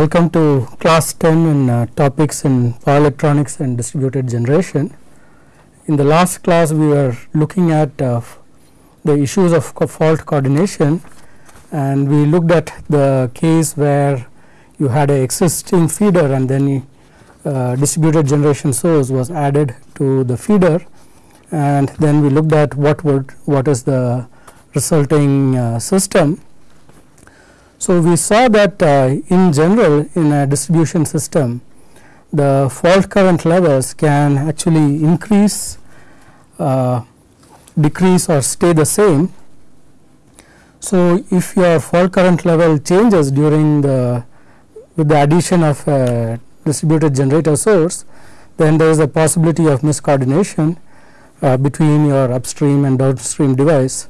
Welcome to class 10 in uh, topics in power electronics and distributed generation. In the last class we were looking at uh, the issues of co fault coordination. And we looked at the case where you had a existing feeder and then uh, distributed generation source was added to the feeder. And then we looked at what would what is the resulting uh, system so, we saw that uh, in general in a distribution system the fault current levels can actually increase, uh, decrease or stay the same. So, if your fault current level changes during the with the addition of a distributed generator source then there is a possibility of miscoordination uh, between your upstream and downstream device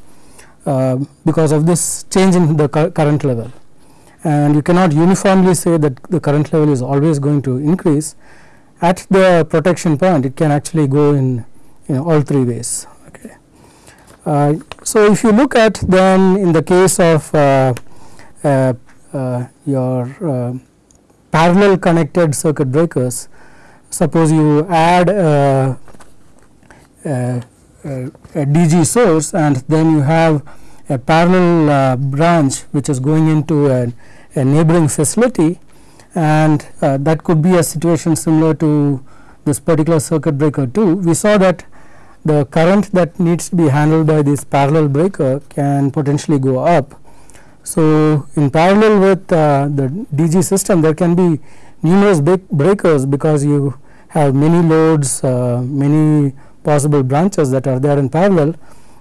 uh, because of this change in the current level and you cannot uniformly say that the current level is always going to increase at the protection point it can actually go in you know, all three ways okay. Uh, so if you look at then in the case of uh, uh, uh your uh, parallel connected circuit breakers suppose you add a, a, a DG source and then you have a parallel uh, branch which is going into a, a neighboring facility and uh, that could be a situation similar to this particular circuit breaker 2. We saw that the current that needs to be handled by this parallel breaker can potentially go up. So, in parallel with uh, the DG system there can be numerous breakers because you have many loads, uh, many possible branches that are there in parallel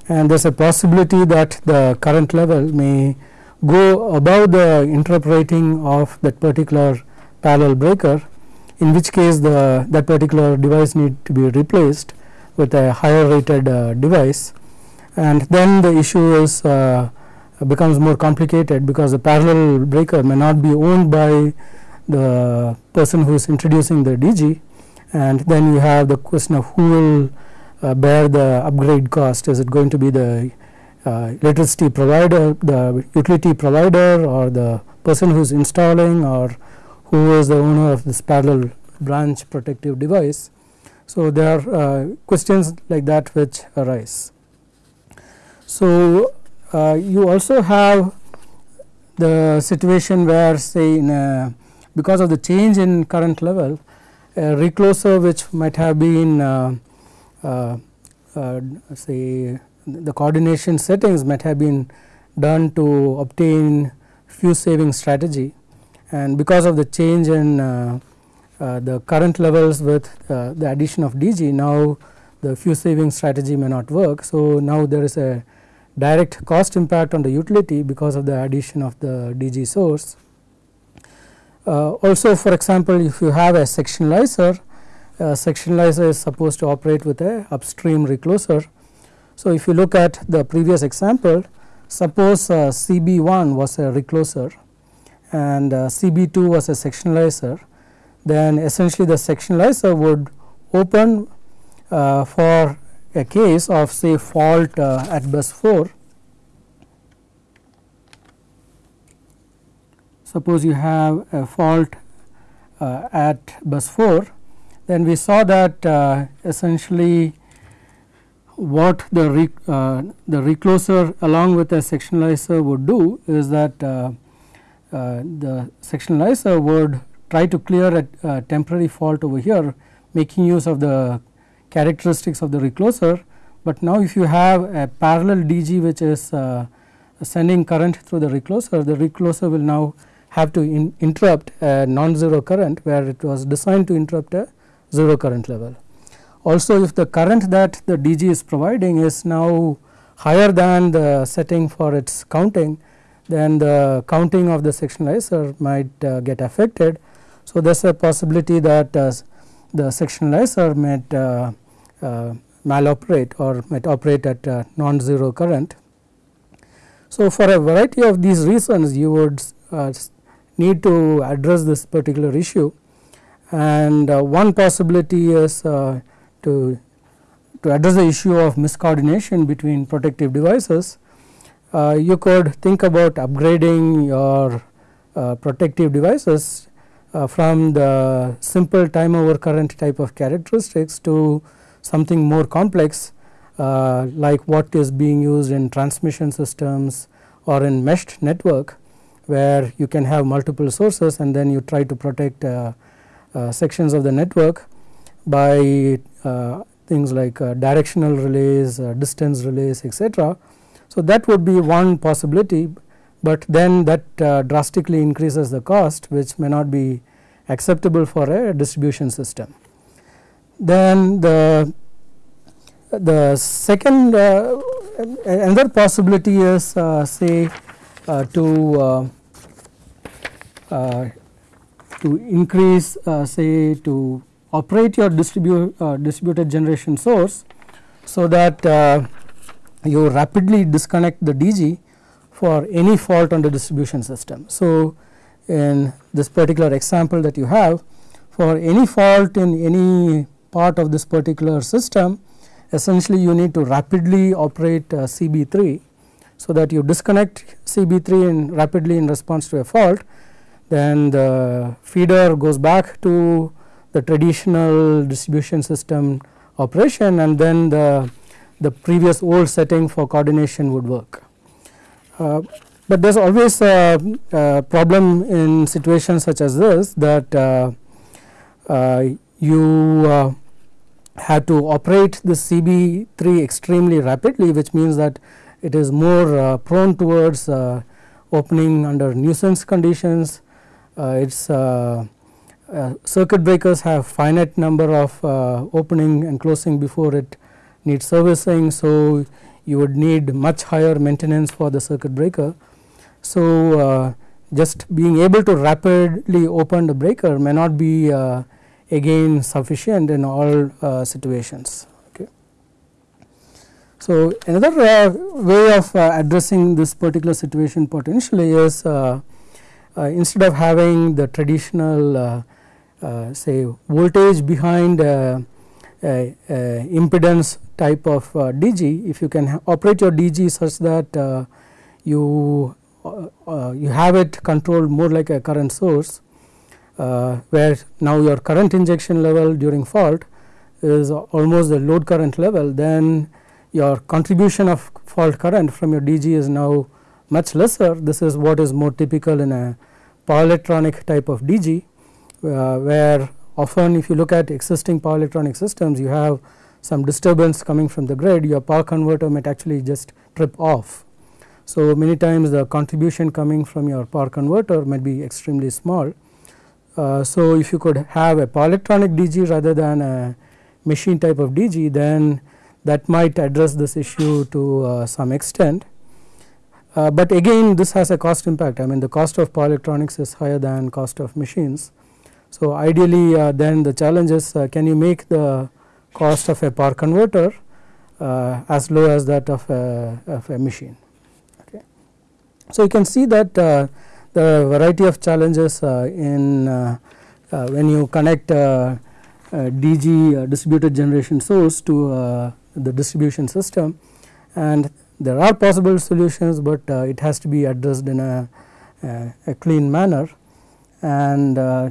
and there is a possibility that the current level may go above the interrupt rating of that particular parallel breaker in which case the that particular device need to be replaced with a higher rated uh, device. And then the issue is uh, becomes more complicated because the parallel breaker may not be owned by the person who is introducing the DG and then you have the question of who will uh, bear the upgrade cost is it going to be the uh, electricity provider the utility provider or the person who is installing or who is the owner of this parallel branch protective device. So, there are uh, questions like that which arise. So, uh, you also have the situation where say in a because of the change in current level a recloser which might have been uh, say the coordination settings might have been done to obtain fuse saving strategy and because of the change in uh, uh, the current levels with uh, the addition of DG now the fuse saving strategy may not work. So, now there is a direct cost impact on the utility because of the addition of the DG source. Uh, also for example, if you have a sectionalizer, a sectionalizer is supposed to operate with a upstream recloser so, if you look at the previous example suppose uh, CB1 was a recloser and uh, CB2 was a sectionalizer then essentially the sectionalizer would open uh, for a case of say fault uh, at bus 4. Suppose you have a fault uh, at bus 4 then we saw that uh, essentially what the uh, the recloser along with a sectionalizer would do is that uh, uh, the sectionalizer would try to clear a, a, temporary fault over here making use of the characteristics of the recloser, but now if you have a parallel DG which is uh, sending current through the recloser, the recloser will now have to in interrupt a non-zero current where it was designed to interrupt a zero current level. Also if the current that the DG is providing is now higher than the setting for its counting then the counting of the sectionalizer might uh, get affected. So, there is a possibility that uh, the sectionalizer might uh, uh, maloperate or might operate at non-zero current. So, for a variety of these reasons you would uh, need to address this particular issue and uh, one possibility is to, to address the issue of miscoordination between protective devices, uh, you could think about upgrading your uh, protective devices uh, from the simple time over current type of characteristics to something more complex uh, like what is being used in transmission systems or in meshed network where you can have multiple sources and then you try to protect uh, uh, sections of the network by uh, things like uh, directional relays, uh, distance relays etc. So, that would be one possibility, but then that drastically increases the cost which may not be acceptable for a distribution system. Then the the second uh, another possibility is uh, say uh, to to increase uh, say to operate your distribute uh, distributed generation source so that uh, you rapidly disconnect the DG for any fault on the distribution system. So, in this particular example that you have for any fault in any part of this particular system essentially you need to rapidly operate uh, CB3 so that you disconnect CB3 in rapidly in response to a fault then the feeder goes back to the traditional distribution system operation and then the the previous old setting for coordination would work. Uh, but there is always a, a, problem in situations such as this that uh, uh, you uh, have to operate the CB3 extremely rapidly which means that it is more uh, prone towards uh, opening under nuisance conditions. Its circuit breakers have finite number of opening and closing before it needs servicing. So, you would need much higher maintenance for the circuit breaker so, uh, just being able to rapidly open the breaker may not be uh, again sufficient in all uh, situations. Okay. So, another uh, way of uh, addressing this particular situation potentially is uh, Uh, instead of having the traditional uh, uh, say voltage behind impedance type of DG, if you can operate your DG such that you uh, uh, you have it controlled more like a current source uh, where now your current injection level during fault is almost the load current level then your contribution of fault current from your DG is now much lesser this is what is more typical in a power electronic type of DG uh, where often if you look at existing power electronic systems you have some disturbance coming from the grid your power converter might actually just trip off so, many times the contribution coming from your power converter might be extremely small. Uh, so, if you could have a power electronic DG rather than a machine type of DG then that might address this issue to uh, some extent. Uh, but again this has a cost impact I mean the cost of power electronics is higher than cost of machines. So, ideally uh, then the challenge is uh, can you make the cost of a power converter uh, as low as that of a, of a machine. So, you can see that uh, the variety of challenges uh, in when you connect DG distributed generation source to the distribution system and there are possible solutions, but it has to be addressed in a, a clean manner and uh,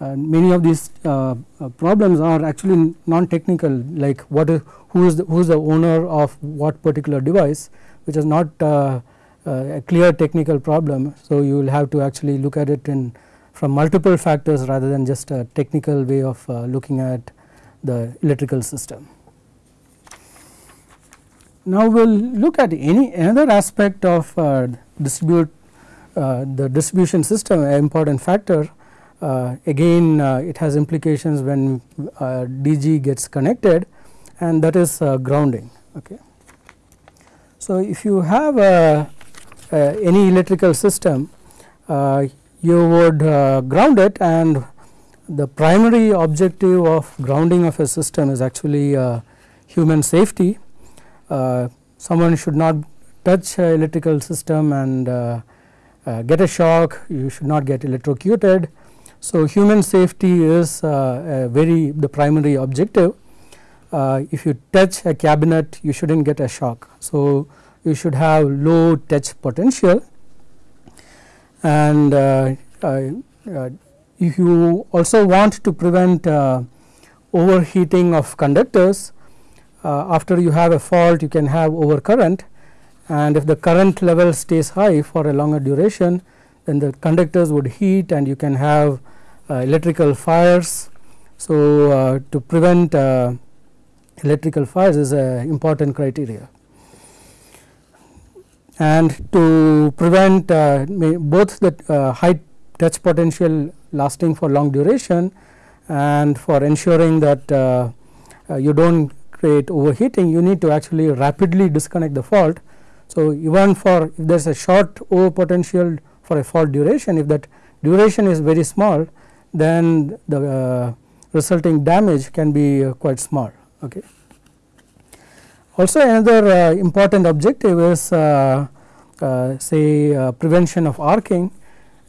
many of these uh, problems are actually non technical like what is who is the, who is the owner of what particular device which is not uh, uh, a clear technical problem. So, you will have to actually look at it in from multiple factors rather than just a technical way of uh, looking at the electrical system. Now, we will look at any another aspect of uh, distribute uh, the distribution system an important factor uh, again uh, it has implications when DG gets connected and that is grounding. Okay. So, if you have uh, any electrical system uh, you would uh, ground it and the primary objective of grounding of a system is actually human safety. Someone should not touch electrical system and uh, uh, get a shock, you should not get electrocuted. So, human safety is uh, very the primary objective. if you touch a cabinet, you should not get a shock. So, you should have low touch potential and uh, uh, if you also want to prevent overheating of conductors after you have a fault you can have overcurrent and if the current level stays high for a longer duration then the conductors would heat and you can have uh, electrical fires. So, uh, to prevent uh, electrical fires is an important criteria and to prevent both the high touch potential lasting for long duration and for ensuring that uh, uh, you do not create overheating you need to actually rapidly disconnect the fault. So, even for if there is a short over potential for a fault duration if that duration is very small then the uh, resulting damage can be uh, quite small. Okay. Also another uh, important objective is uh, uh, say uh, prevention of arcing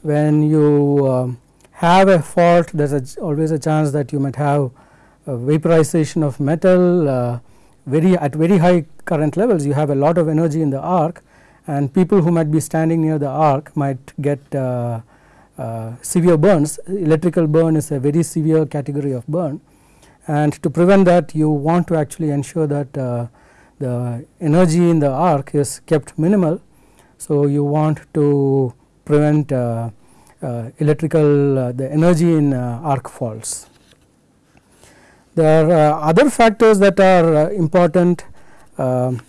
when you um, have a fault there is always a chance that you might have vaporization of metal very at very high current levels you have a lot of energy in the arc and people who might be standing near the arc might get uh, severe burns electrical burn is a very severe category of burn and to prevent that you want to actually ensure that uh, the energy in the arc is kept minimal. So, you want to prevent uh, uh, electrical uh, the energy in uh, arc faults. There are other factors that are important um,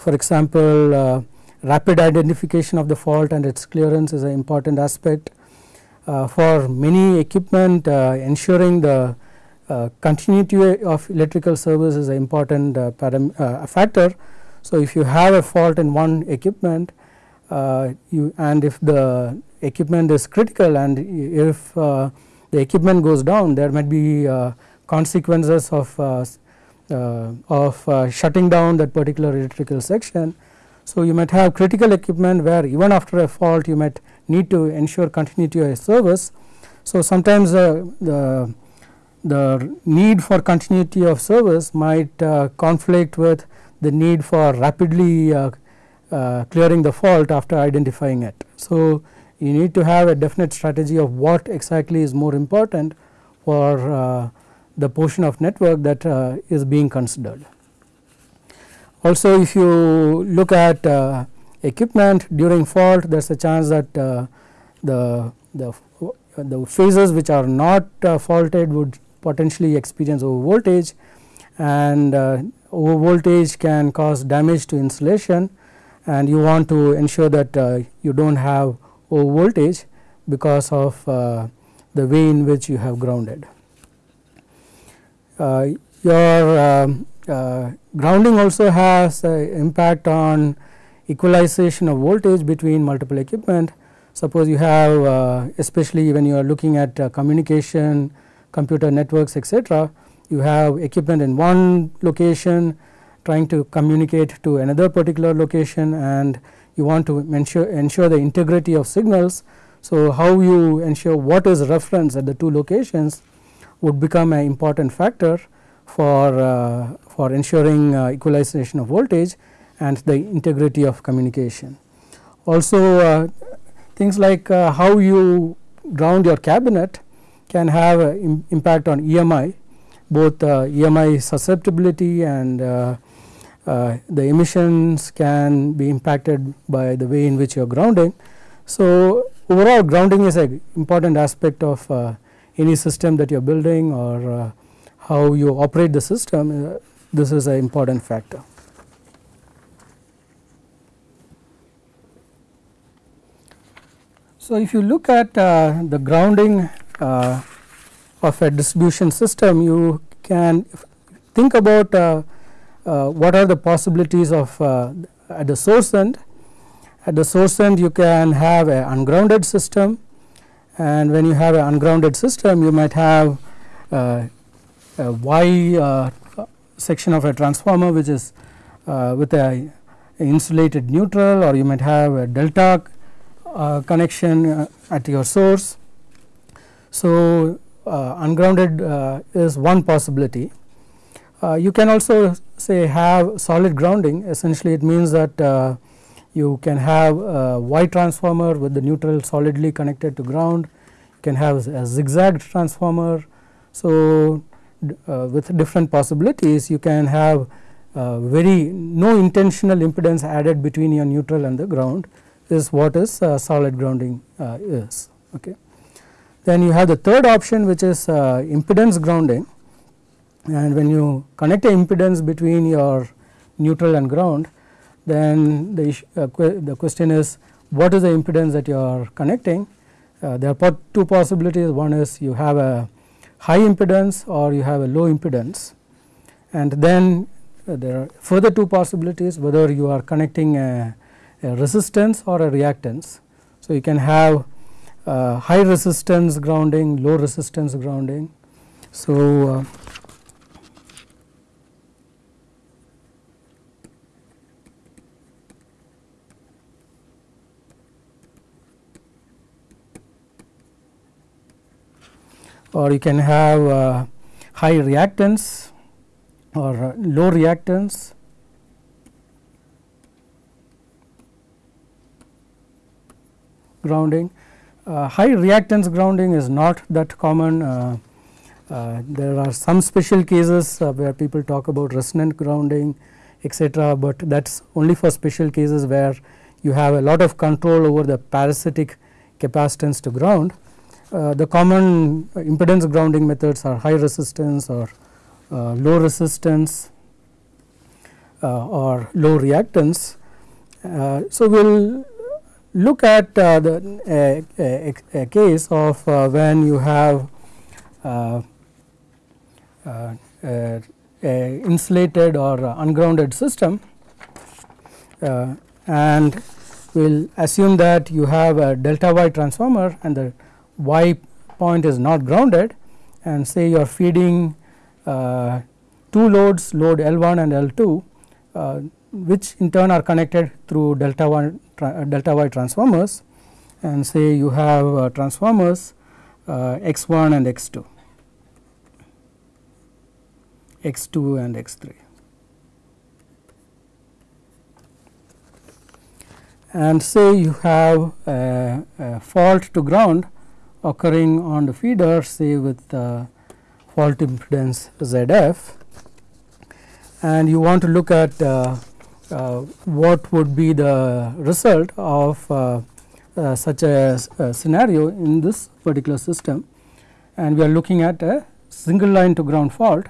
for example, rapid identification of the fault and its clearance is an important aspect uh, for many equipment uh, ensuring the uh, continuity of electrical service is an important factor. So, if you have a fault in one equipment you and if the equipment is critical and if the equipment goes down there might be consequences of uh, of uh, shutting down that particular electrical section. So, you might have critical equipment where even after a fault you might need to ensure continuity of service. So, sometimes uh, the, the need for continuity of service might uh, conflict with the need for rapidly uh, uh, clearing the fault after identifying it. So, you need to have a definite strategy of what exactly is more important for uh, the portion of network that uh, is being considered. Also if you look at equipment during fault there is a chance that uh, the, the, the phases which are not uh, faulted would potentially experience over voltage and uh, over voltage can cause damage to insulation and you want to ensure that uh, you do not have over voltage because of uh, the way in which you have grounded. Uh, your um, grounding also has impact on equalization of voltage between multiple equipment. Suppose you have uh, especially when you are looking at uh, communication, computer networks etc., you have equipment in one location trying to communicate to another particular location and you want to ensure, ensure the integrity of signals. So, how you ensure what is reference at the two locations would become an important factor for, uh, for ensuring uh, equalization of voltage and the integrity of communication. Also uh, things like uh, how you ground your cabinet can have Im impact on EMI both uh, EMI susceptibility and the emissions can be impacted by the way in which you are grounding. So, overall grounding is an important aspect of uh, any system that you are building or how you operate the system this is an important factor. So, if you look at uh, the grounding uh, of a distribution system you can think about uh, uh what are the possibilities of uh, at the source end. At the source end you can have an ungrounded system and when you have an ungrounded system you might have uh, a Y section of a transformer which is with a insulated neutral or you might have a delta uh, connection uh, at your source. So, uh, ungrounded is one possibility. you can also say have solid grounding essentially it means that you can have a Y transformer with the neutral solidly connected to ground, you can have a zigzag transformer. So, uh, with different possibilities you can have uh, very no intentional impedance added between your neutral and the ground is what is uh, solid grounding uh, is. Okay. Then you have the third option which is uh, impedance grounding and when you connect a impedance between your neutral and ground then the, uh, que the question is what is the impedance that you are connecting. Uh, there are two possibilities one is you have a high impedance or you have a low impedance and then uh, there are further two possibilities whether you are connecting a, a resistance or a reactance. So, you can have uh, high resistance grounding, low resistance grounding. So, or you can have uh, high reactance or low reactance grounding. Uh, high reactance grounding is not that common. Uh, uh, there are some special cases uh, where people talk about resonant grounding etc., but that is only for special cases where you have a lot of control over the parasitic capacitance to ground. Uh, the common impedance grounding methods are high resistance or uh, low resistance uh, or low reactance. Uh, so, we will look at uh, the a, a, a, case of when you have insulated or ungrounded system and we will assume that you have a delta y transformer and the y point is not grounded and say you are feeding uh, two loads load L1 and L2 uh, which in turn are connected through delta 1 uh, delta y transformers and say you have uh, transformers uh, x1 and x2 x2 and x3 and say you have a, a fault to ground occurring on the feeder say with uh, fault impedance ZF and you want to look at uh, uh, what would be the result of uh, uh, such a, a, scenario in this particular system and we are looking at a single line to ground fault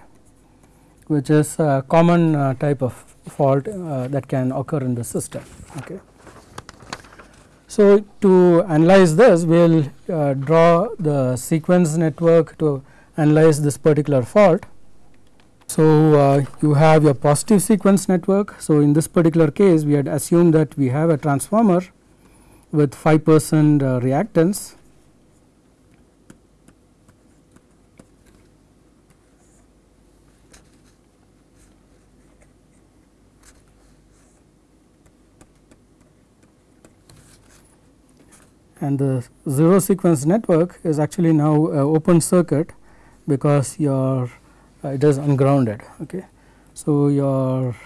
which is a common uh, type of fault that can occur in the system. Okay. So, to analyze this we will uh, draw the sequence network to analyze this particular fault. So, uh, you have your positive sequence network. So, in this particular case we had assumed that we have a transformer with 5 percent uh, reactance and the zero sequence network is actually now open circuit because your uh, it is ungrounded. Okay. So, your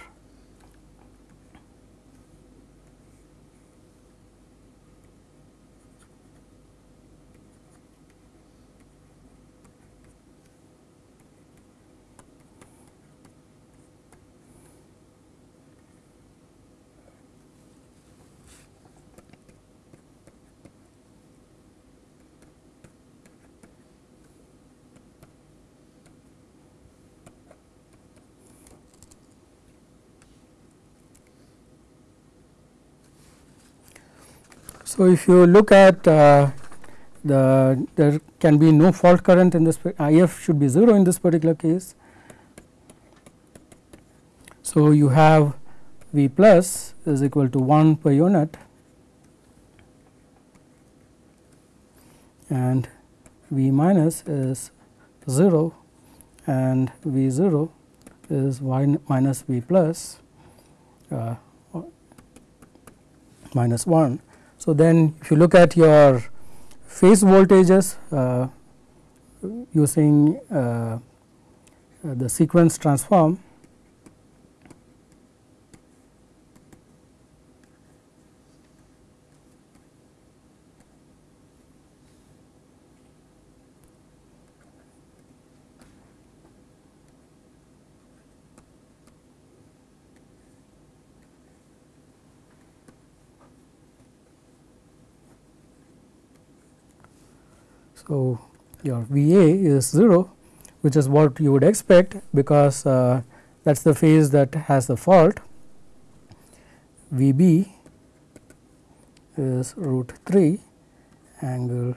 So, if you look at uh, the there can be no fault current in this IF should be 0 in this particular case. So, you have V plus is equal to 1 per unit. And V minus is 0 and V 0 is y minus V plus uh, minus 1 so, then if you look at your phase voltages uh, using uh, the sequence transform So, your V A is 0 which is what you would expect because uh, that is the phase that has the fault. V B is root 3 angle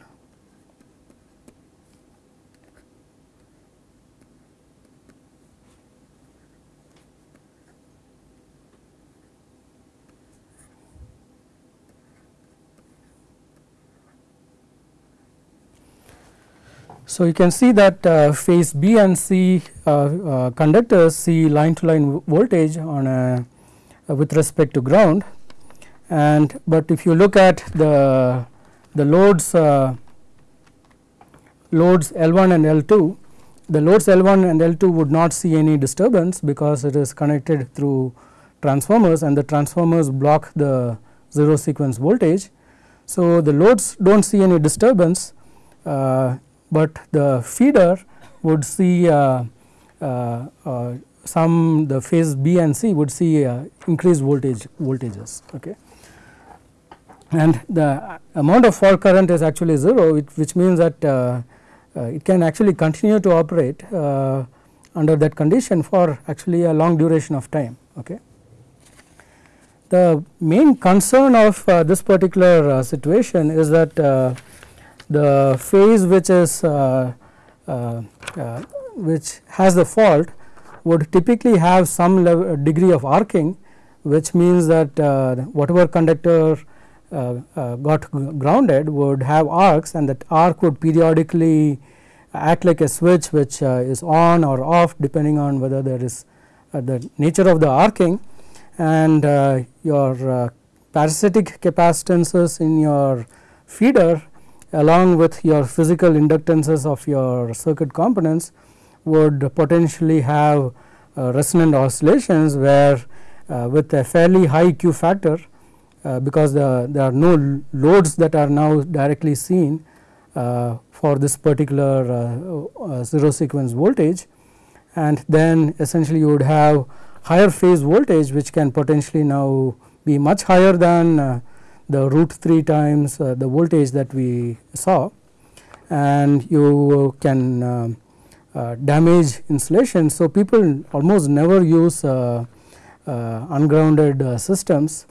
So, you can see that uh, phase B and C uh, uh, conductors see line to line voltage on a uh, with respect to ground and but if you look at the the loads uh, loads L1 and L2 the loads L1 and L2 would not see any disturbance because it is connected through transformers and the transformers block the 0 sequence voltage. So, the loads do not see any disturbance uh, but the feeder would see uh, uh, uh, some the phase B and C would see increased voltage voltages. Okay. And the amount of fault current is actually 0 which, which means that uh, uh, it can actually continue to operate uh, under that condition for actually a long duration of time. Okay. The main concern of this particular situation is that the phase which is uh, uh, uh, which has the fault would typically have some degree of arcing which means that whatever conductor got grounded would have arcs and that arc would periodically act like a switch which is on or off depending on whether there is the nature of the arcing. And uh, your uh, parasitic capacitances in your feeder along with your physical inductances of your circuit components would potentially have uh, resonant oscillations where uh, with a fairly high Q factor uh, because the, there are no loads that are now directly seen uh, for this particular uh, uh, zero sequence voltage. And then essentially you would have higher phase voltage which can potentially now be much higher than the root 3 times uh, the voltage that we saw and you can uh, uh, damage insulation. So, people almost never use ungrounded systems.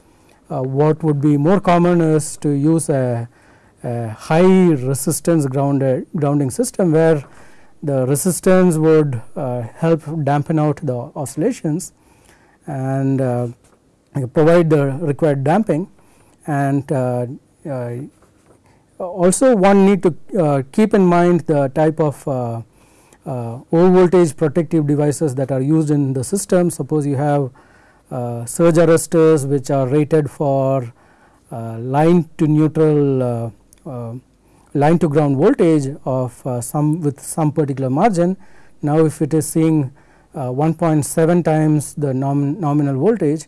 what would be more common is to use a, a high resistance grounded grounding system where the resistance would uh, help dampen out the oscillations and uh, provide the required damping and uh, uh, also one need to uh, keep in mind the type of low voltage protective devices that are used in the system. Suppose you have surge arresters which are rated for line to neutral line to ground voltage of uh, some with some particular margin. Now, if it is seeing uh, 1.7 times the nom nominal voltage,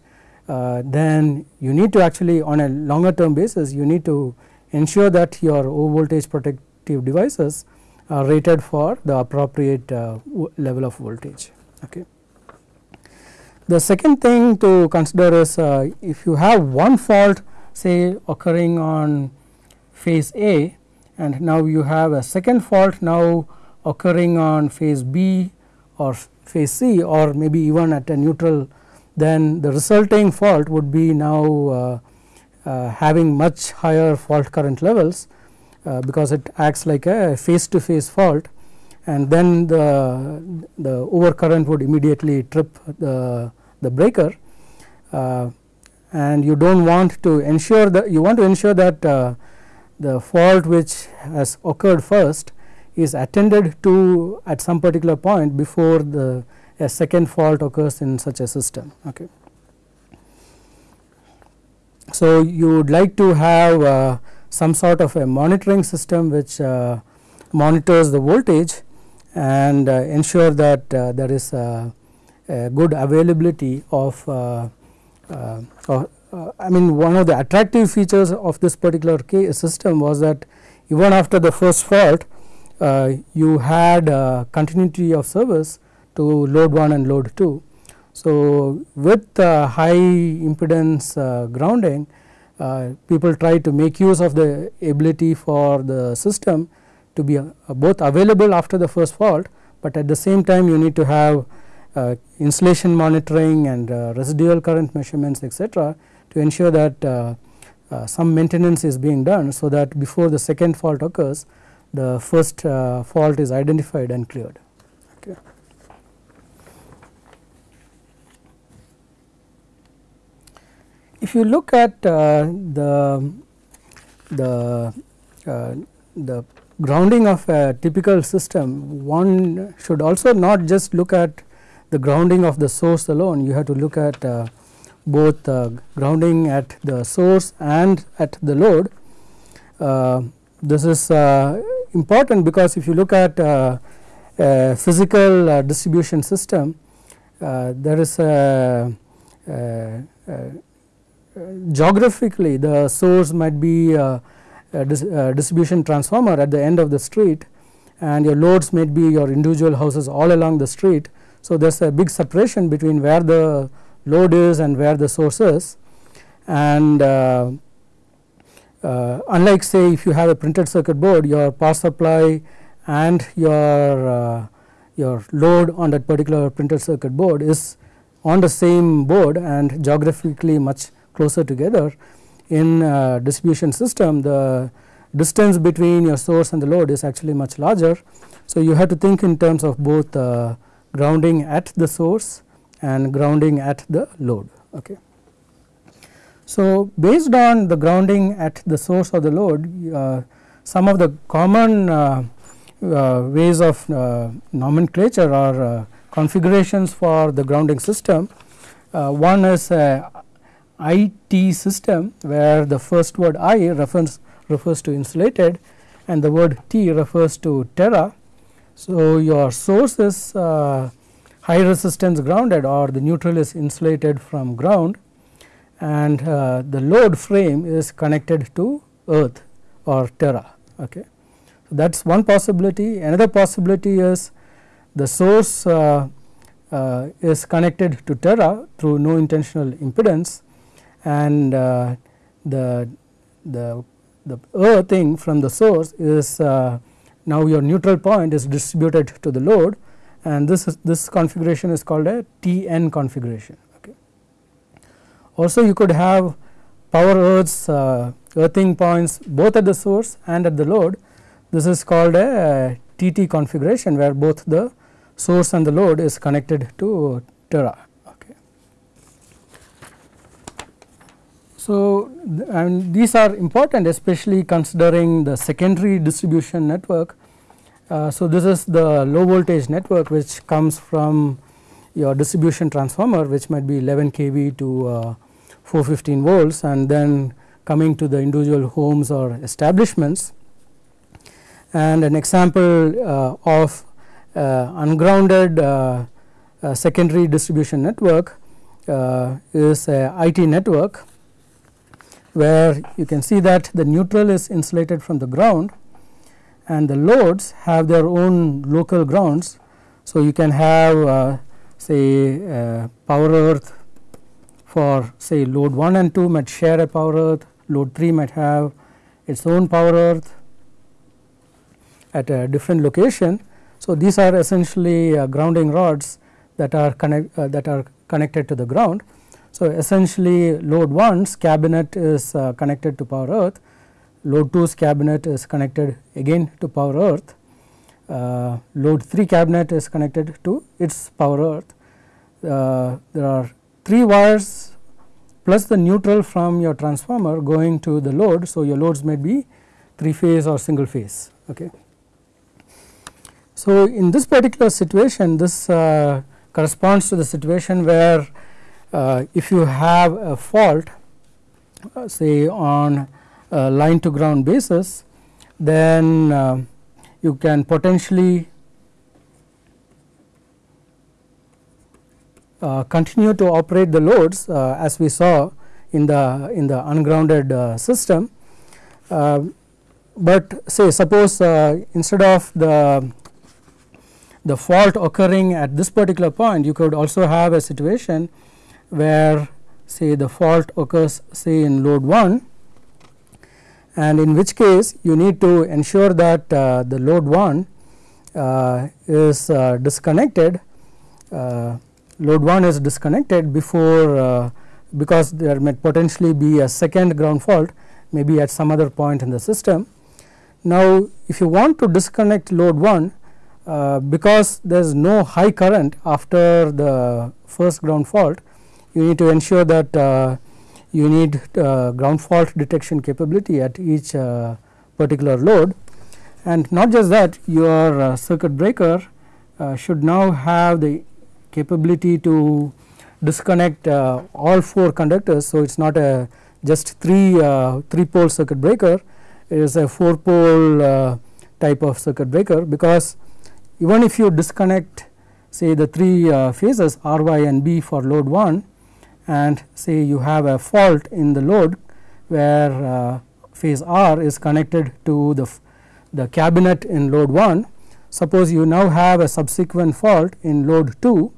uh, then you need to actually on a longer term basis you need to ensure that your low voltage protective devices are rated for the appropriate uh, level of voltage. Okay. The second thing to consider is uh, if you have one fault say occurring on phase A and now you have a second fault now occurring on phase B or phase C or maybe even at a neutral then the resulting fault would be now uh, uh, having much higher fault current levels uh, because it acts like a phase to phase fault and then the, the overcurrent would immediately trip the, the breaker and you do not want to ensure that you want to ensure that uh, the fault which has occurred first is attended to at some particular point before the a second fault occurs in such a system. Okay. So, you would like to have uh, some sort of a monitoring system which uh, monitors the voltage and uh, ensure that uh, there is a, a, good availability of uh, uh, I mean one of the attractive features of this particular system was that even after the first fault you had continuity of service to load 1 and load 2. So, with uh, high impedance uh, grounding uh, people try to make use of the ability for the system to be uh, both available after the first fault, but at the same time you need to have uh, insulation monitoring and residual current measurements etc., to ensure that some maintenance is being done. So, that before the second fault occurs the first fault is identified and cleared. If you look at uh, the the uh, the grounding of a typical system, one should also not just look at the grounding of the source alone, you have to look at uh, both grounding at the source and at the load. Uh, this is uh, important because if you look at uh, a physical distribution system, there is a, a, a, geographically the source might be a, dis distribution transformer at the end of the street and your loads might be your individual houses all along the street. So, there is a big separation between where the load is and where the source is and uh, uh, unlike say if you have a printed circuit board your power supply and your uh, your load on that particular printed circuit board is on the same board and geographically much closer together in distribution system the distance between your source and the load is actually much larger. So, you have to think in terms of both uh, grounding at the source and grounding at the load. Okay. So, based on the grounding at the source of the load uh, some of the common uh, uh, ways of uh, nomenclature or uh, configurations for the grounding system. Uh, one is IT system where the first word I refers, refers to insulated and the word T refers to terra. So, your source is high resistance grounded or the neutral is insulated from ground and uh, the load frame is connected to earth or terra. Okay. So, that is one possibility. Another possibility is the source uh, uh, is connected to terra through no intentional impedance and uh, the, the, the earthing from the source is uh, now your neutral point is distributed to the load and this is this configuration is called a TN configuration. Okay. Also you could have power earths uh, earthing points both at the source and at the load this is called a, TT configuration where both the source and the load is connected to Terra. Okay. So, and these are important especially considering the secondary distribution network uh, so, this is the low voltage network which comes from your distribution transformer which might be 11 kV to uh, 415 volts and then coming to the individual homes or establishments. And an example uh, of uh, ungrounded uh, secondary distribution network is a IT network where you can see that the neutral is insulated from the ground and the loads have their own local grounds. So, you can have uh, say uh, power earth for say load 1 and 2 might share a power earth, load 3 might have its own power earth at a different location. So, these are essentially uh, grounding rods that are connect uh, that are connected to the ground. So, essentially load 1's cabinet is uh, connected to power earth load 2's cabinet is connected again to power earth, uh, load 3 cabinet is connected to its power earth. Uh, there are 3 wires plus the neutral from your transformer going to the load. So, your loads may be 3 phase or single phase. Okay. So, in this particular situation this uh, corresponds to the situation where uh, if you have a fault uh, say on uh, line to ground basis, then uh, you can potentially uh, continue to operate the loads as we saw in the in the ungrounded system. but say suppose instead of the the fault occurring at this particular point you could also have a situation where say the fault occurs say in load 1 and in which case you need to ensure that uh, the load 1 uh, is uh, disconnected uh, load 1 is disconnected before uh, because there may potentially be a second ground fault maybe at some other point in the system. Now if you want to disconnect load 1 uh, because there is no high current after the first ground fault you need to ensure that uh, you need uh, ground fault detection capability at each uh, particular load and not just that your uh, circuit breaker uh, should now have the capability to disconnect uh, all four conductors. So, it is not a just 3 uh, 3 pole circuit breaker it is a 4 pole type of circuit breaker because even if you disconnect say the 3 uh, phases R y and B for load 1 and say you have a fault in the load where uh, phase R is connected to the, the cabinet in load 1 suppose you now have a subsequent fault in load 2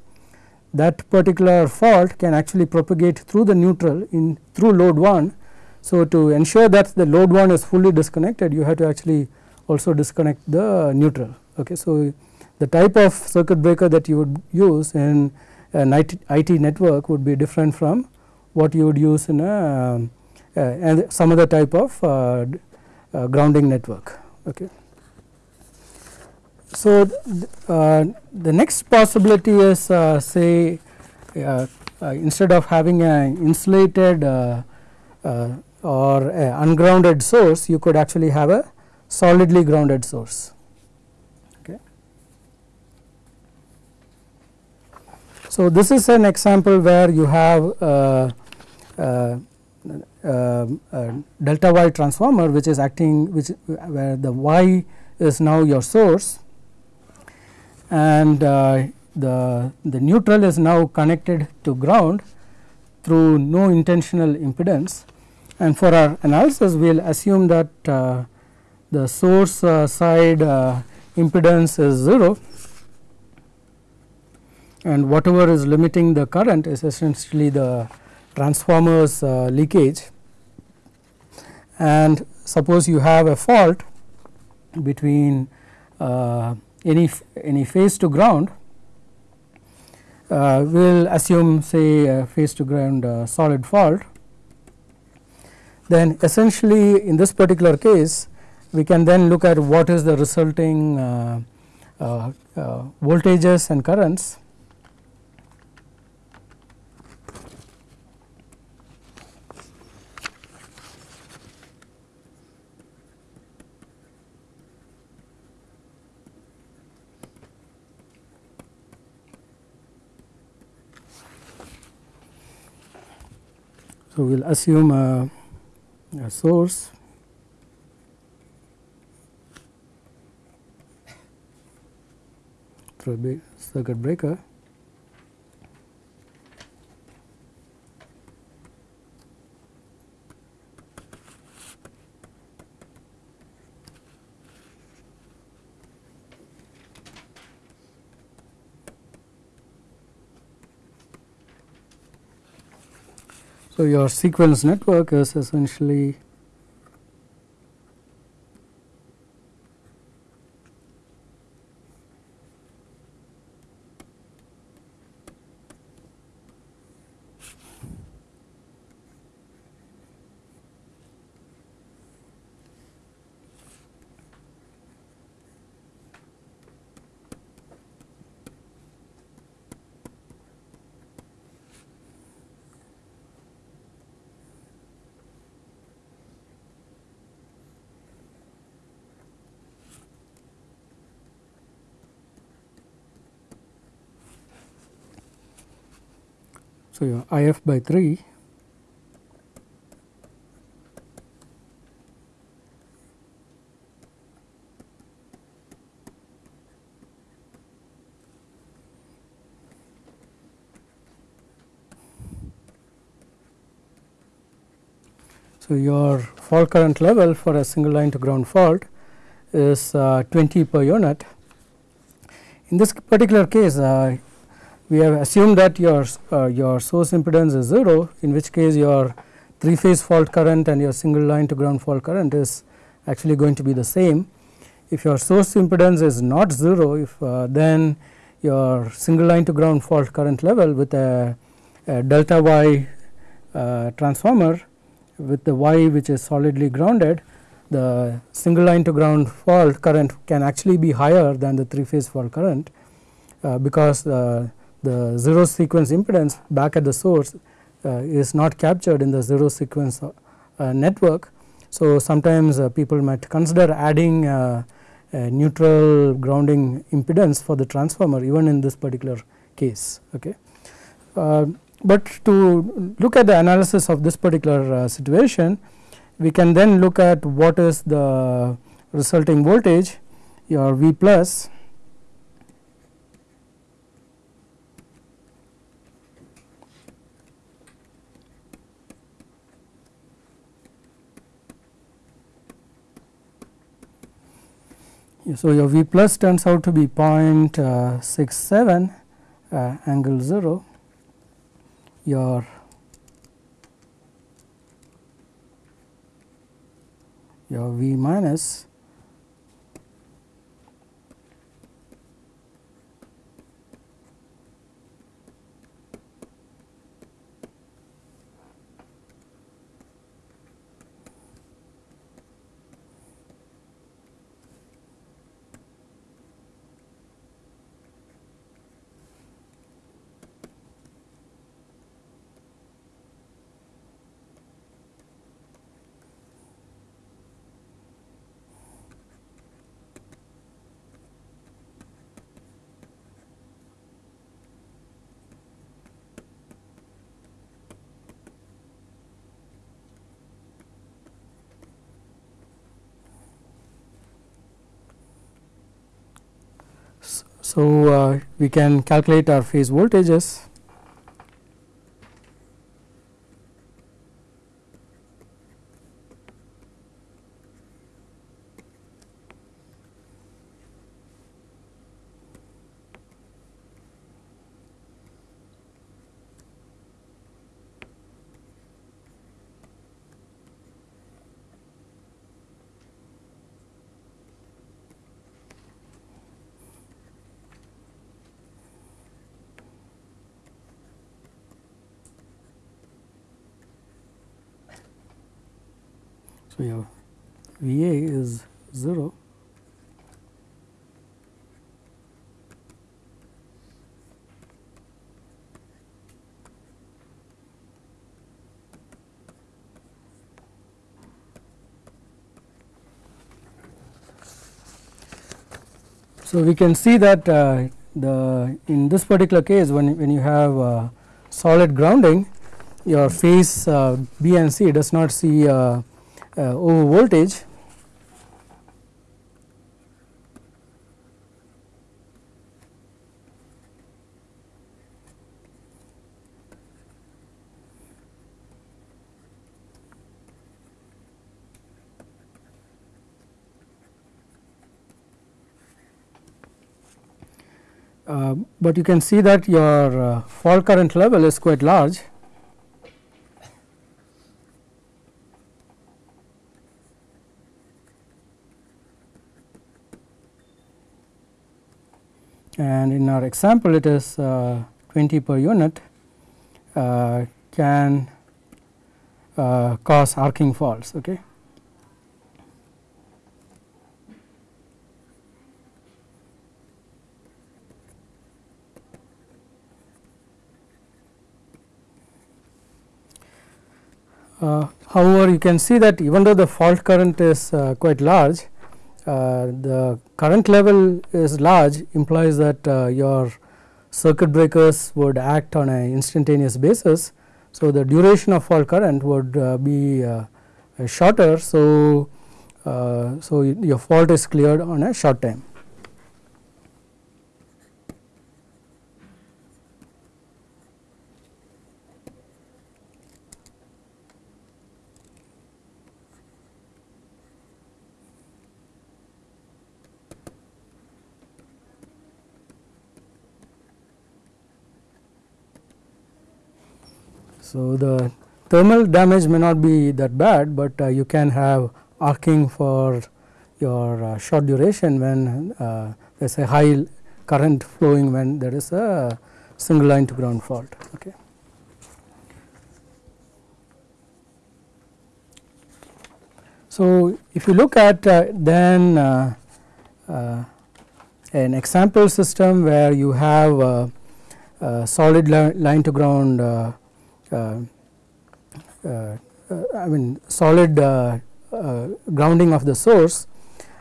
that particular fault can actually propagate through the neutral in through load 1. So, to ensure that the load 1 is fully disconnected you have to actually also disconnect the neutral. Okay. So, the type of circuit breaker that you would use in an IT, IT network would be different from what you would use in a uh, and some other type of uh, uh, grounding network. Okay. So, uh, the next possibility is uh, say uh, uh instead of having an insulated uh, uh, or ungrounded source you could actually have a solidly grounded source. So, this is an example where you have delta y transformer which is acting which where the y is now your source. And uh, the, the neutral is now connected to ground through no intentional impedance. And for our analysis we will assume that uh, the source uh, side uh, impedance is 0 and whatever is limiting the current is essentially the transformers uh, leakage. And suppose you have a fault between uh, any any phase to ground uh, we will assume say a phase to ground uh, solid fault. Then essentially in this particular case we can then look at what is the resulting uh, uh, voltages and currents So, we will assume a, a source. Through a circuit breaker So, your sequence network is essentially So, your I f by 3 So, your fault current level for a single line to ground fault is uh, 20 per unit. In this particular case, uh, we have assumed that your uh, your source impedance is 0 in which case your three phase fault current and your single line to ground fault current is actually going to be the same. If your source impedance is not 0 if uh, then your single line to ground fault current level with a, a delta y uh, transformer with the y which is solidly grounded the single line to ground fault current can actually be higher than the three phase fault current uh, because the zero sequence impedance back at the source uh, is not captured in the zero sequence uh, network. So, sometimes uh, people might consider adding neutral grounding impedance for the transformer even in this particular case. Okay. but to look at the analysis of this particular situation we can then look at what is the resulting voltage your V plus So, your V plus turns out to be 0.67 uh, angle 0 your your V minus So, uh, we can calculate our phase voltages. So, your V A is 0 So, we can see that uh, the in this particular case when, when you have uh, solid grounding your phase uh, B and C does not see uh, uh, over voltage Uh, but you can see that your uh, fault current level is quite large and in our example it is uh, 20 per unit uh, can uh, cause arcing faults. Okay. However, you can see that even though the fault current is uh, quite large, uh, the current level is large implies that uh, your circuit breakers would act on an instantaneous basis. So, the duration of fault current would uh, be shorter. So, so your fault is cleared on a short time. So, the thermal damage may not be that bad, but uh, you can have arcing for your uh, short duration when uh, there is a high current flowing when there is a single line to ground fault. Okay. So, if you look at uh, then uh, uh, an example system where you have uh, solid li line to ground Uh, uh, uh, I mean solid grounding of the source.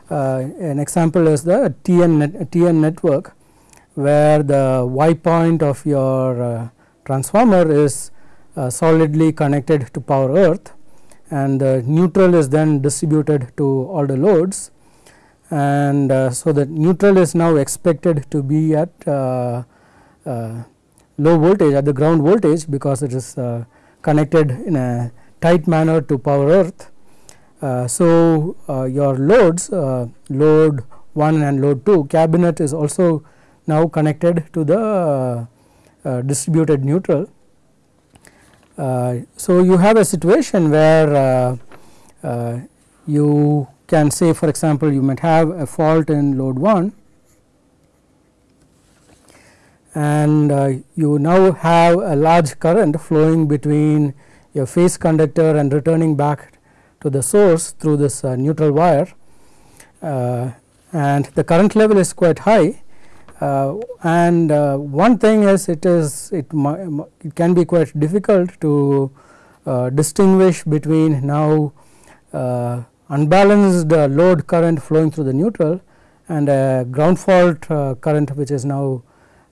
An example is the TN, net, TN network where the Y point of your transformer is solidly connected to power earth and the neutral is then distributed to all the loads. And uh, so the neutral is now expected to be at uh, uh, low voltage at the ground voltage because it is uh, connected in a tight manner to power earth. Uh, so, uh, your loads load 1 and load 2 cabinet is also now connected to the distributed neutral. so, you have a situation where you can say for example, you might have a fault in load 1 and uh, you now have a large current flowing between your phase conductor and returning back to the source through this uh, neutral wire. Uh, and the current level is quite high. Uh, and uh, one thing is it is it, it can be quite difficult to uh, distinguish between now unbalanced load current flowing through the neutral and a ground fault current which is now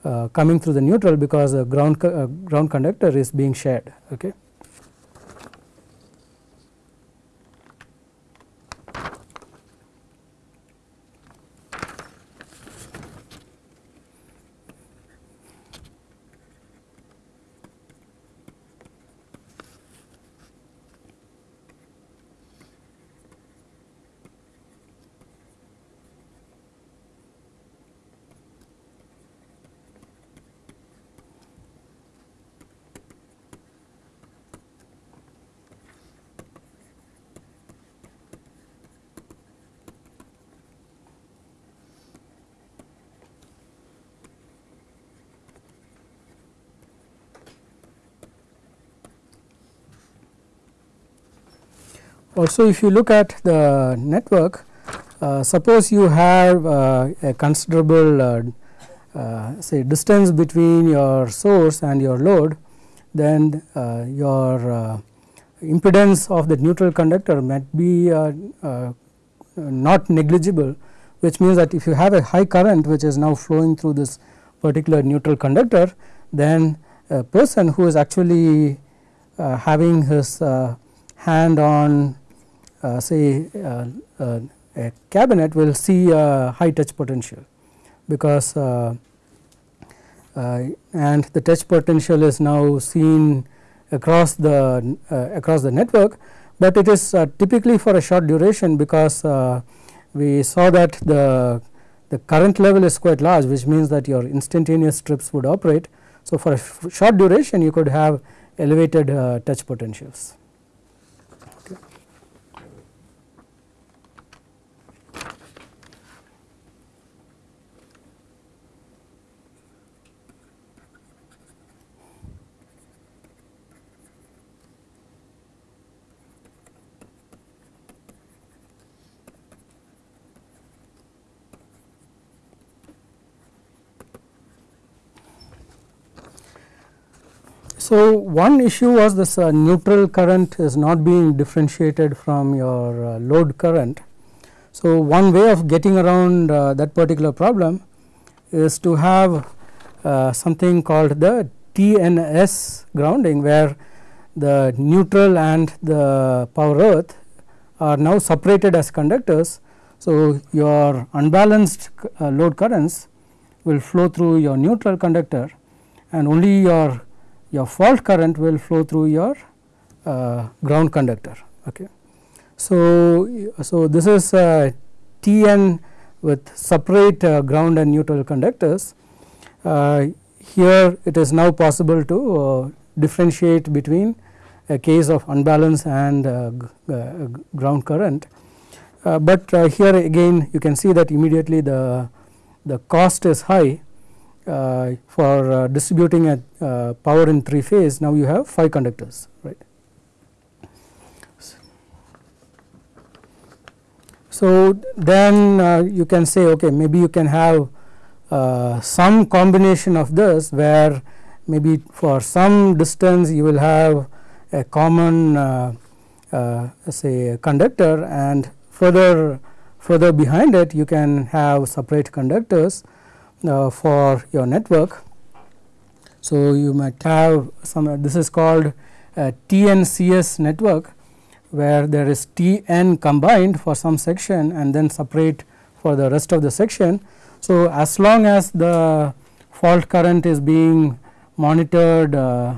Uh, coming through the neutral because the ground uh, ground conductor is being shared okay Also if you look at the network uh, suppose you have uh, a considerable uh, uh say distance between your source and your load then uh, your uh, impedance of the neutral conductor might be not negligible which means that if you have a high current which is now flowing through this particular neutral conductor then a person who is actually having his hand on say uh, uh, a cabinet will see a high touch potential because and the touch potential is now seen across the across the network, but it is typically for a short duration because we saw that the the current level is quite large which means that your instantaneous strips would operate. So, for a short duration you could have elevated uh, touch potentials. So, one issue was this uh, neutral current is not being differentiated from your uh, load current. So, one way of getting around uh, that particular problem is to have uh, something called the TNS grounding where the neutral and the power earth are now separated as conductors. So, your unbalanced uh, load currents will flow through your neutral conductor and only your your fault current will flow through your uh, ground conductor. Okay. So, so this is uh, Tn with separate uh, ground and neutral conductors. Uh, here it is now possible to uh, differentiate between a case of unbalance and uh, ground current. But here again you can see that immediately the the cost is high uh, for uh, distributing a uh, power in three phase now you have 5 conductors right. So, then you can say okay maybe you can have some combination of this where maybe for some distance you will have a common uh, uh, say conductor and further further behind it you can have separate conductors uh, for your network. So, you might have some this is called a TNCS network where there is Tn combined for some section and then separate for the rest of the section. So, as long as the fault current is being monitored uh,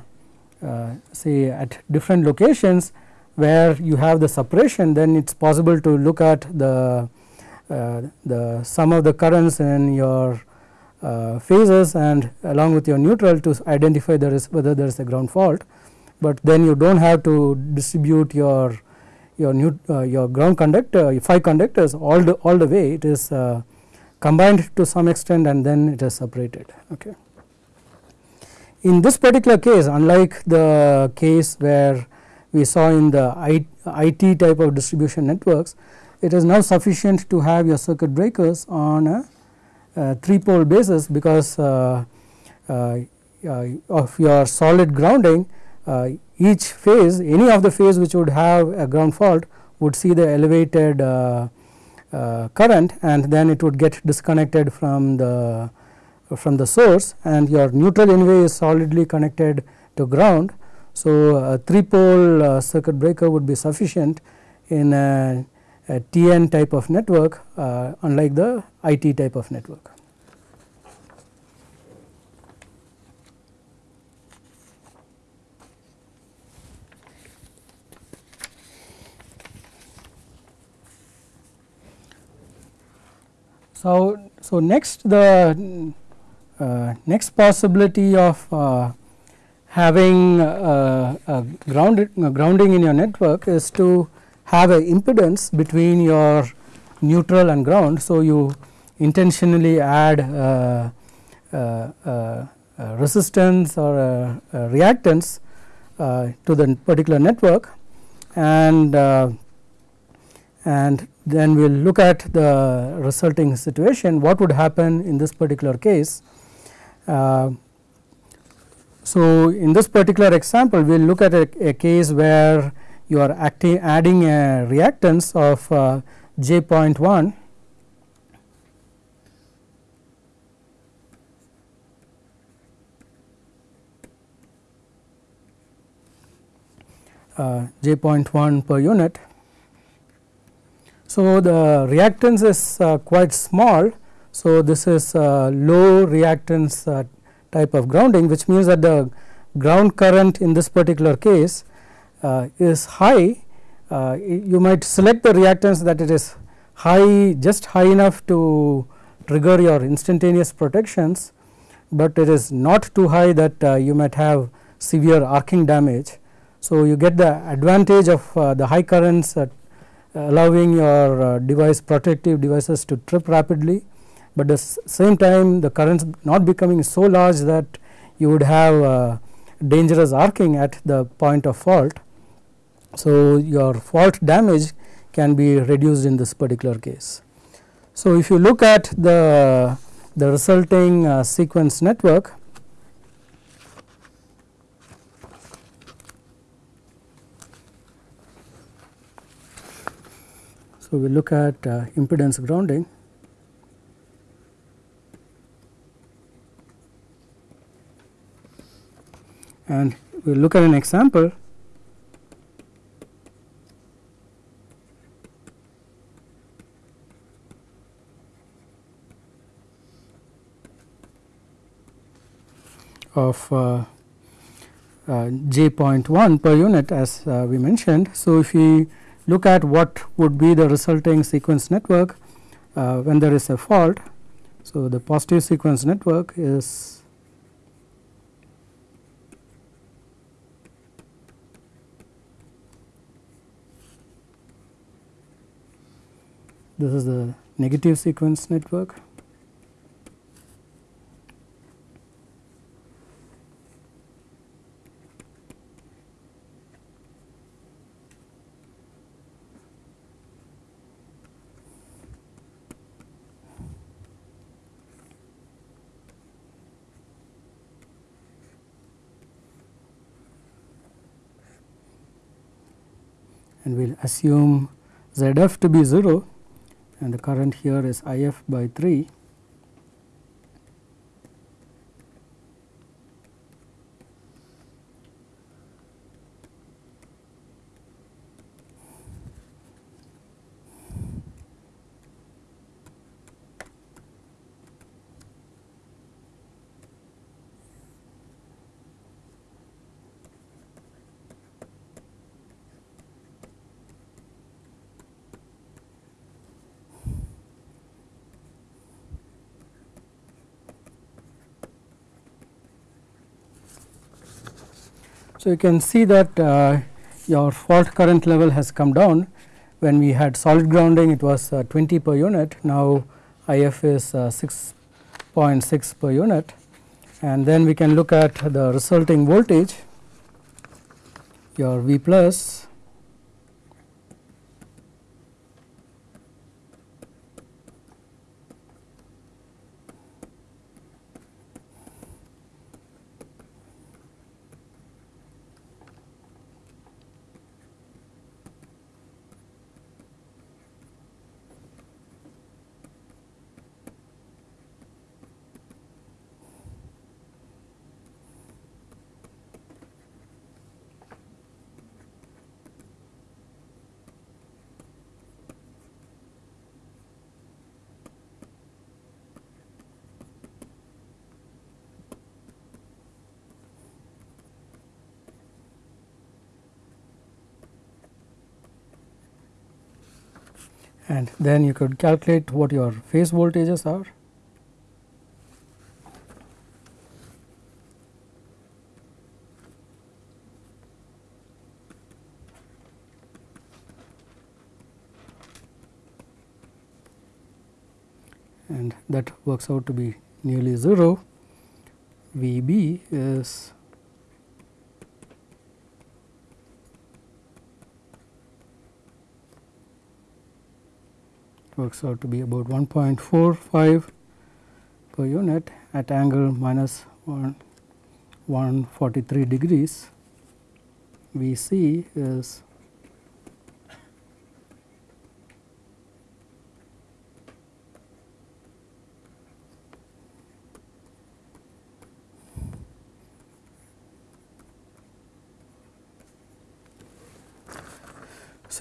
uh, say at different locations where you have the separation then it is possible to look at the uh, the sum of the currents in your uh, phases and along with your neutral to identify there is whether there is a ground fault, but then you do not have to distribute your your new uh, your ground conductor 5 conductors all the all the way it is uh, combined to some extent and then it is separated. Okay. In this particular case unlike the case where we saw in the IT type of distribution networks it is now sufficient to have your circuit breakers on a 3 pole basis because uh, uh, uh, of your solid grounding uh, each phase any of the phase which would have a ground fault would see the elevated uh, uh, current and then it would get disconnected from the from the source and your neutral anyway is solidly connected to ground. So, a 3 pole uh, circuit breaker would be sufficient in a TN type of network uh, unlike the IT type of network. So, so next the uh, next possibility of uh, having uh, ground, grounding in your network is to have a impedance between your neutral and ground. So, you intentionally add uh, uh, resistance or reactance to the particular network and and then we will look at the resulting situation what would happen in this particular case. Uh, so, in this particular example we will look at a, a, case where you are adding a reactance of uh, j 0.1 uh, j 0.1 per unit so, the reactance is uh, quite small. So, this is uh, low reactance uh, type of grounding which means that the ground current in this particular case is high. Uh, you might select the reactance that it is high just high enough to trigger your instantaneous protections, but it is not too high that uh, you might have severe arcing damage. So, you get the advantage of the high currents at allowing your uh, device protective devices to trip rapidly, but at the same time the currents not becoming so large that you would have uh, dangerous arcing at the point of fault. So, your fault damage can be reduced in this particular case. So, if you look at the, the resulting uh, sequence network So, we look at uh, impedance grounding. And we look at an example of uh, uh, j.1 per unit as uh, we mentioned. So, if we look at what would be the resulting sequence network uh, when there is a fault. So, the positive sequence network is this is the negative sequence network. And we will assume ZF to be 0 and the current here is IF by 3 So, you can see that uh, your fault current level has come down. When we had solid grounding it was uh, 20 per unit. Now IF is uh, 6.6 per unit. And then we can look at the resulting voltage your V plus and then you could calculate what your phase voltages are. and that works out to be nearly 0. V b is works out to be about 1.45 per unit at angle minus 1 143 degrees. V c is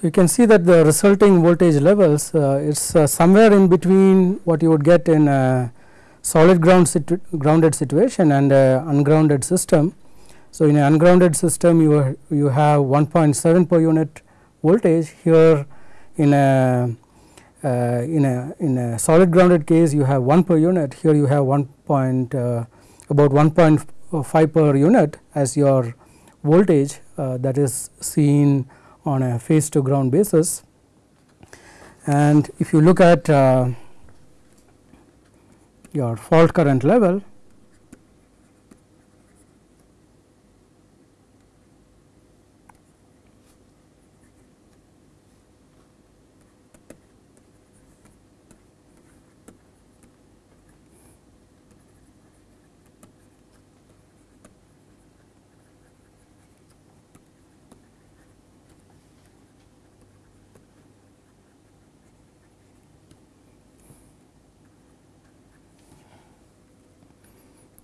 So, you can see that the resulting voltage levels uh, is uh, somewhere in between what you would get in a solid ground situ grounded situation and ungrounded system. So, in an ungrounded system you, you have 1.7 per unit voltage here in a uh, in a in a solid grounded case you have 1 per unit here you have 1 point uh, about 1.5 per unit as your voltage uh, that is seen on a phase to ground basis. And if you look at uh, your fault current level,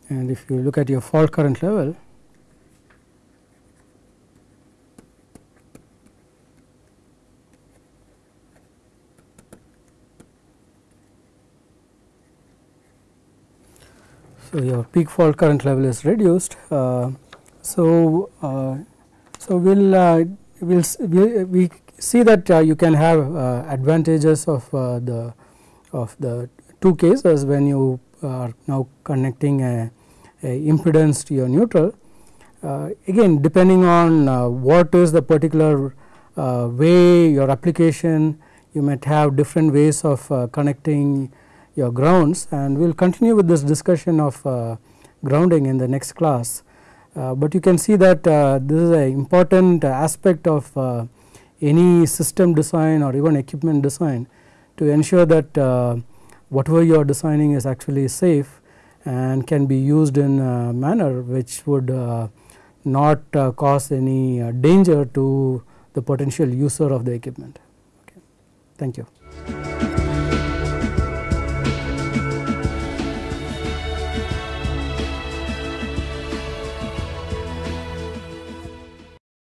and if you look at your fault current level so your peak fault current level is reduced. Uh, so uh, so we'll, uh, we'll we, we see that uh, you can have uh, advantages of uh, the of the two cases when you are now connecting a impedance to your neutral. Uh, again depending on uh, what is the particular uh, way your application you might have different ways of connecting your grounds and we will continue with this discussion of grounding in the next class. Uh, but you can see that uh, this is an important aspect of uh, any system design or even equipment design to ensure that whatever you are designing is actually safe and can be used in a manner which would uh, not uh, cause any uh, danger to the potential user of the equipment. Okay. Thank you.